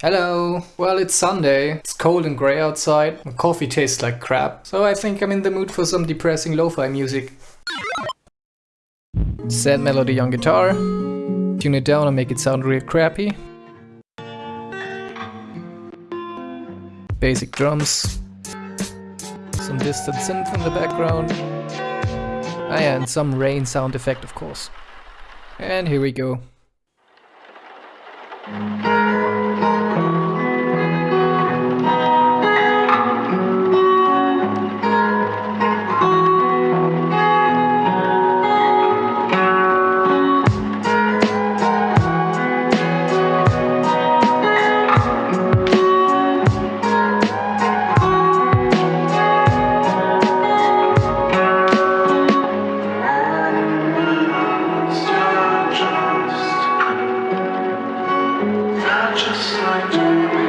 Hello! Well, it's Sunday. It's cold and grey outside. My coffee tastes like crap. So I think I'm in the mood for some depressing lo-fi music. Sad melody on guitar. Tune it down and make it sound real crappy. Basic drums. Some distant synth in the background. Ah yeah, and some rain sound effect of course. And here we go. Just like